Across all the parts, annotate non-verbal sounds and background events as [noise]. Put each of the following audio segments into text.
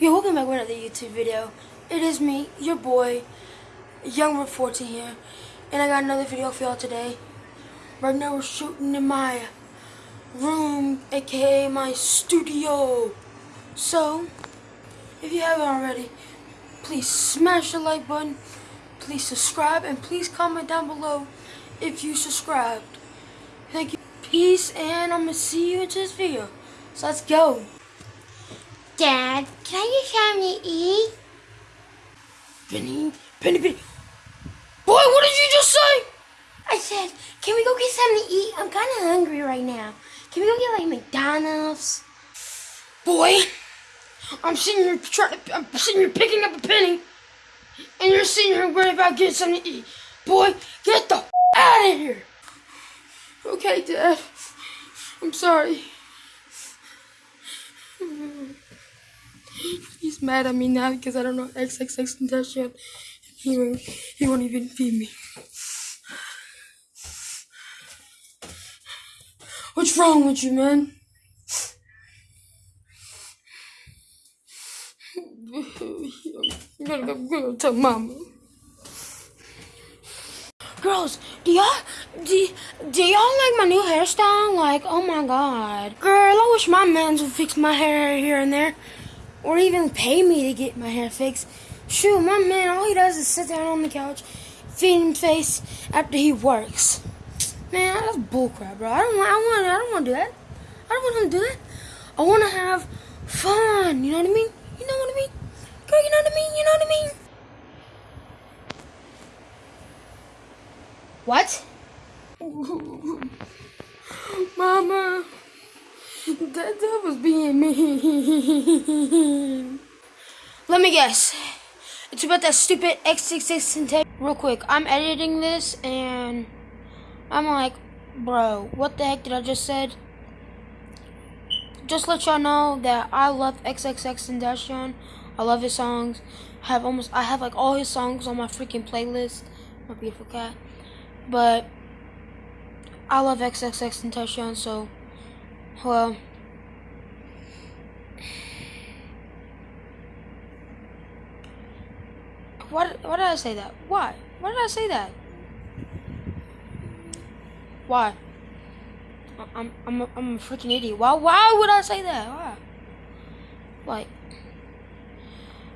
Yo, welcome back with another YouTube video. It is me, your boy, Young Reporter here, and I got another video for y'all today. Right now we're shooting in my room, aka my studio. So, if you haven't already, please smash the like button, please subscribe, and please comment down below if you subscribed. Thank you. Peace, and I'm gonna see you in this video. So let's go. Dad, can I get something to eat? Penny, Penny, Penny. Boy, what did you just say? I said, can we go get something to eat? I'm kind of hungry right now. Can we go get like McDonald's? Boy, I'm sitting here trying to, I'm sitting here picking up a penny, and you're sitting here worried about getting something to eat. Boy, get the out of here. Okay, Dad. I'm sorry. He's mad at me now because I don't know XXX Tentacion. He won't, he won't even feed me. Wrong with you, man? I'm gonna go, go tell mama. Girls, do y'all do, do y'all like my new hairstyle? Like, oh my god. Girl, I wish my mans would fix my hair here and there. Or even pay me to get my hair fixed. Shoot, my man, all he does is sit down on the couch, feed him face after he works. Man, that's bullcrap, bro. I don't want I want I don't want to do that. I don't want to do that. I want to have fun. You know what I mean? You know what I mean? Girl, you know what I mean? You know what I mean? What? [laughs] Mama, that, that was being mean. Let me guess. It's about that stupid X66 intake. Real quick, I'm editing this and I'm like, bro, what the heck did I just said? Just let y'all know that I love XXX Tentacion. I love his songs. I have almost I have like all his songs on my freaking playlist. My beautiful cat. But I love XXX and Tentacion, so well. Why, why did I say that? Why? Why did I say that? Why? I'm I'm a, I'm a freaking idiot. Why why would I say that? Why? Like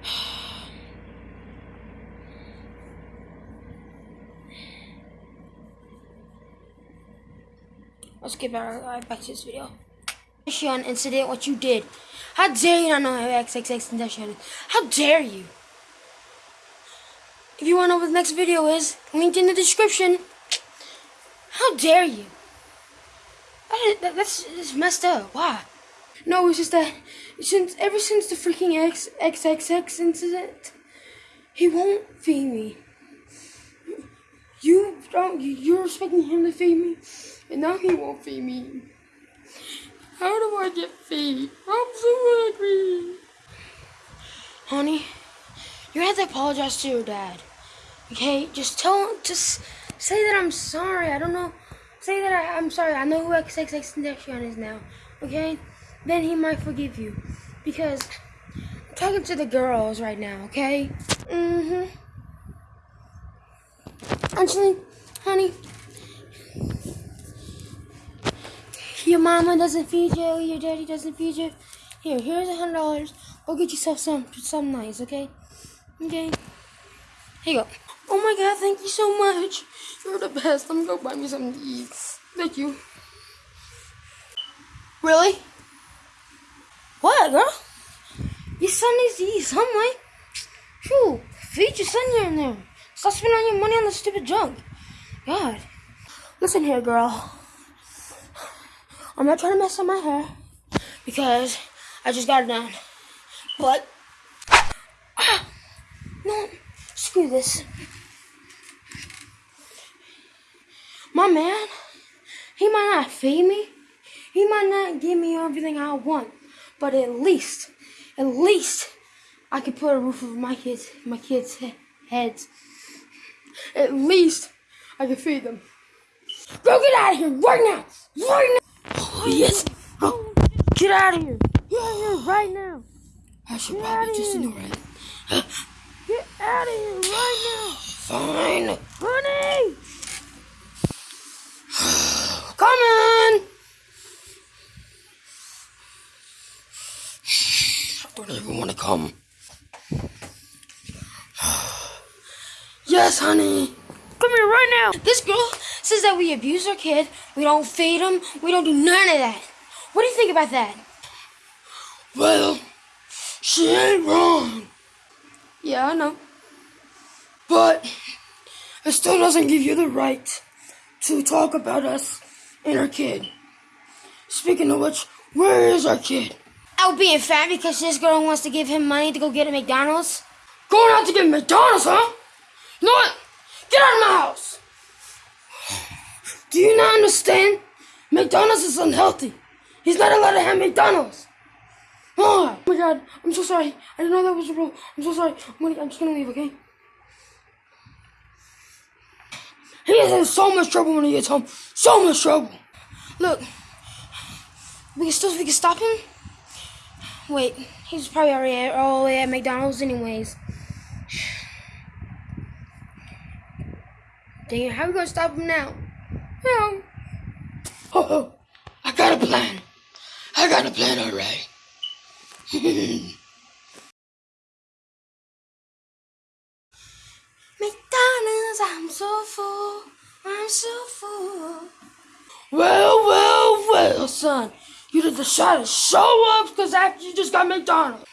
[sighs] Let's get back, uh, back to this video. Tentacion incident, what you did. How dare you not know who XXX Tentacion? How dare you? If you want to know what the next video is, linked in the description. How dare you? That that, that's, that's messed up. Why? No, it's just that since ever since the freaking X XXX incident, he won't feed me. You don't. You're expecting him to feed me, and now he won't feed me. How do I get feed? I'm so hungry. Honey, you have to apologize to your dad. Okay, just tell him. Just say that I'm sorry. I don't know. Say that I, I'm sorry. I know who XXX Tentacion is now. Okay, then he might forgive you because I'm talking to the girls right now. Okay. Mhm. Actually, honey, your mama doesn't feed you, your daddy doesn't feed you. Here, here's a hundred dollars. Go get yourself some, some nice, okay? Okay. Here you go. Oh my god, thank you so much. You're the best. I'm gonna go buy me some to eat. Thank you. Really? What, girl? Your son needs to eat some. Shoo, feed your son here and there. Stop spending all your money on the stupid junk. God. Listen here, girl. I'm not trying to mess up my hair because I just got it done. But ah, no, screw this. My man, he might not feed me. He might not give me everything I want. but at least, at least, I could put a roof over my kids, my kids' he- heads. At least, I can feed them. Go get out of here right now, right now. Oh, yes. Oh, get out of here. Get out of here right now. I should Get probably just ignore it. Out of here right now. Fine. Honey! [sighs] Come on. [sighs] I don't even want to come. [sighs] Yes, honey. Come here right now. This girl says that we abuse our kid, we don't feed him, we don't do none of that. What do you think about that? Well, she ain't wrong. Yeah, I know. But it still doesn't give you the right to talk about us and our kid. Speaking of which, where is our kid? Out being fat because this girl wants to give him money to go get a McDonald's. Going out to get McDonald's, huh? You know what? Get out of my house. Do you not understand? McDonald's is unhealthy. He's not allowed to have McDonald's. Oh my god, I'm so sorry. I didn't know that was a rule. I'm so sorry. I'm, gonna, I'm just gonna leave, okay? He is in so much trouble when he gets home. So much trouble. Look, we can still we can stop him. Wait, he's probably already at, all the way at McDonald's anyways. Dang it, how are we gonna stop him now? No. Oh, oh, I got a plan. I got a plan alright. [laughs] McDonald's, I'm so full. Full. Well, well, well, son. You did decide to show up because after you just got McDonald's.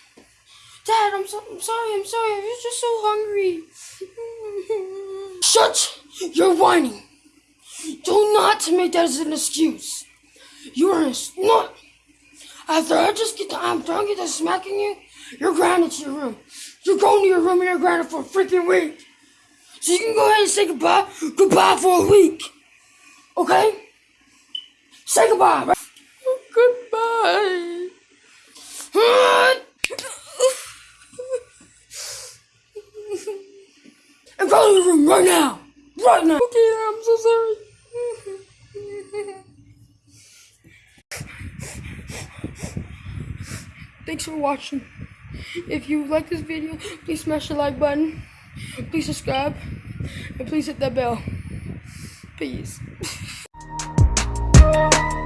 Dad, I'm, so, I'm sorry, I'm sorry. I was just so hungry. Shut your whining. Do not make that as an excuse. You are a. After I just get the, I'm done get to smacking you, you're grounded to your room. You're going to your room and you're grounded for a freaking week. So you can go ahead and say goodbye. Goodbye for a week. Okay? Say goodbye. Right? Goodbye. [laughs] And go to the room right now. Right now. Okay, I'm so sorry. Thanks for watching. If you like this video, please smash the like button. Please subscribe and please hit that bell. Please. [laughs]